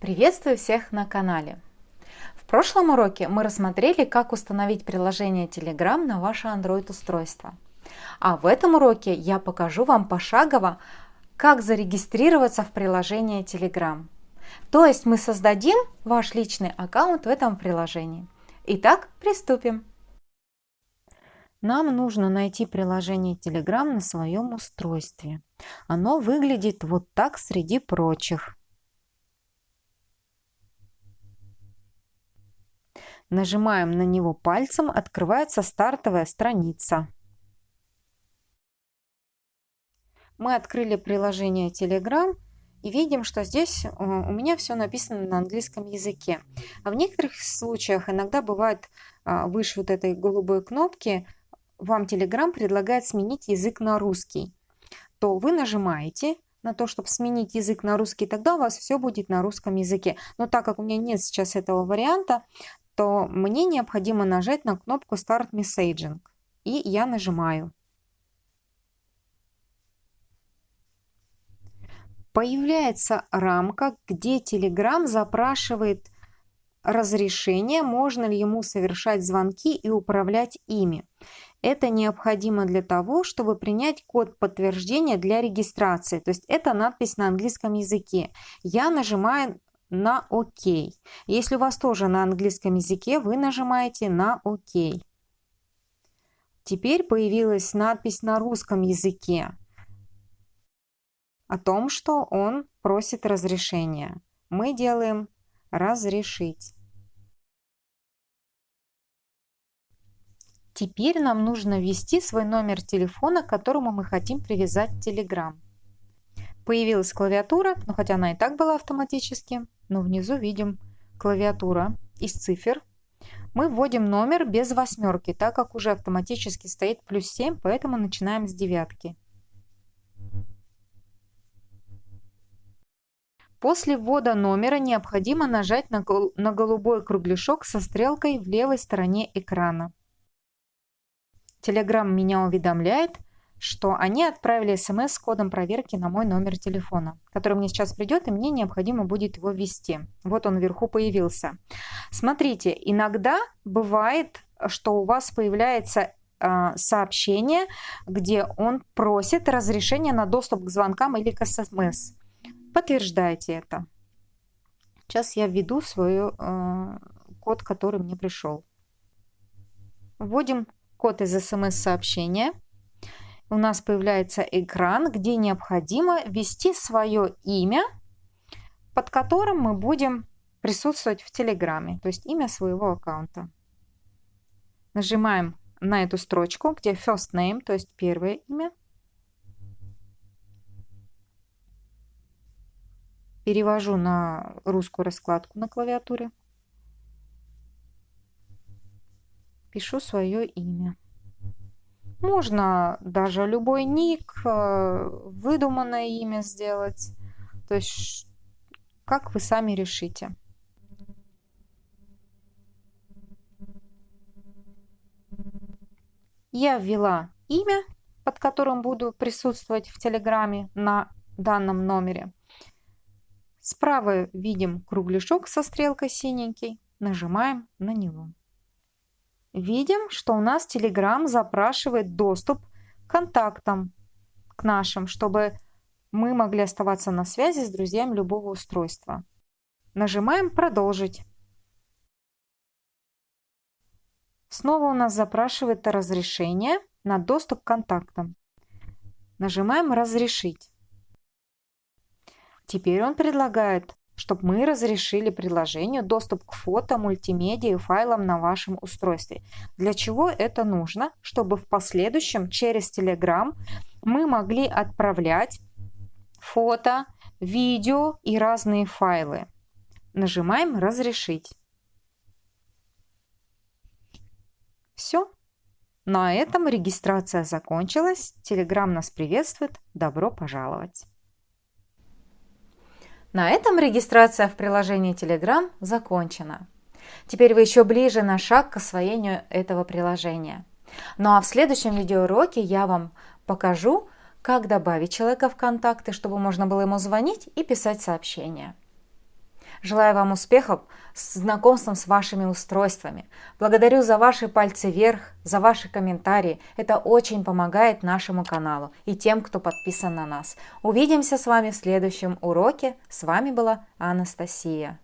Приветствую всех на канале! В прошлом уроке мы рассмотрели, как установить приложение Telegram на ваше Android-устройство. А в этом уроке я покажу вам пошагово, как зарегистрироваться в приложение Telegram. То есть мы создадим ваш личный аккаунт в этом приложении. Итак, приступим. Нам нужно найти приложение Telegram на своем устройстве. Оно выглядит вот так среди прочих. Нажимаем на него пальцем, открывается стартовая страница. Мы открыли приложение Telegram и видим, что здесь э, у меня все написано на английском языке. А в некоторых случаях иногда бывает а, выше вот этой голубой кнопки вам Telegram предлагает сменить язык на русский, то вы нажимаете на то, чтобы сменить язык на русский, тогда у вас все будет на русском языке. Но так как у меня нет сейчас этого варианта, то мне необходимо нажать на кнопку Start Messaging. И я нажимаю. Появляется рамка, где Telegram запрашивает разрешение, можно ли ему совершать звонки и управлять ими. Это необходимо для того, чтобы принять код подтверждения для регистрации. То есть это надпись на английском языке. Я нажимаю на ОК. Если у вас тоже на английском языке, вы нажимаете на ОК. Теперь появилась надпись на русском языке о том, что он просит разрешения. Мы делаем «Разрешить». Теперь нам нужно ввести свой номер телефона, к которому мы хотим привязать Telegram. Появилась клавиатура, но хотя она и так была автоматически но внизу видим клавиатура из цифр. Мы вводим номер без восьмерки, так как уже автоматически стоит плюс 7, поэтому начинаем с девятки. После ввода номера необходимо нажать на, голубой кругляшок со стрелкой в левой стороне экрана. Telegram меня уведомляет, что они отправили смс с кодом проверки на мой номер телефона, который мне сейчас придет, и мне необходимо будет его ввести. Вот он вверху появился. Смотрите, иногда бывает, что у вас появляется э, сообщение, где он просит разрешения на доступ к звонкам или к смс. Подтверждайте это. Сейчас я введу свой э, код, который мне пришел. Вводим код из смс-сообщения у нас появляется экран, где необходимо ввести свое имя, под которым мы будем присутствовать в Телеграме, то есть имя своего аккаунта. Нажимаем на эту строчку, где first name, то есть первое имя. Перевожу на русскую раскладку на клавиатуре. Пишу свое имя. Можно даже любой ник, э, выдуманное имя сделать. То есть, как вы сами решите. Я ввела имя, под которым буду присутствовать в Телеграме на данном номере. Справа видим кругляшок со стрелкой синенький. Нажимаем на него видим, что у нас Telegram запрашивает доступ к контактам, к нашим, чтобы мы могли оставаться на связи с друзьями любого устройства. Нажимаем «Продолжить». Снова у нас запрашивает разрешение на доступ к контактам. Нажимаем «Разрешить». Теперь он предлагает чтобы мы разрешили приложению доступ к фото, мультимедиа и файлам на вашем устройстве. Для чего это нужно? Чтобы в последующем через Telegram мы могли отправлять фото, видео и разные файлы. Нажимаем «Разрешить». Все. На этом регистрация закончилась. Telegram нас приветствует. Добро пожаловать! На этом регистрация в приложении Telegram закончена. Теперь вы еще ближе на шаг к освоению этого приложения. Ну а в следующем видеоуроке я вам покажу, как добавить человека в контакты, чтобы можно было ему звонить и писать сообщения. Желаю вам успехов с знакомством с вашими устройствами. Благодарю за ваши пальцы вверх, за ваши комментарии. Это очень помогает нашему каналу и тем, кто подписан на нас. Увидимся с вами в следующем уроке. С вами была Анастасия.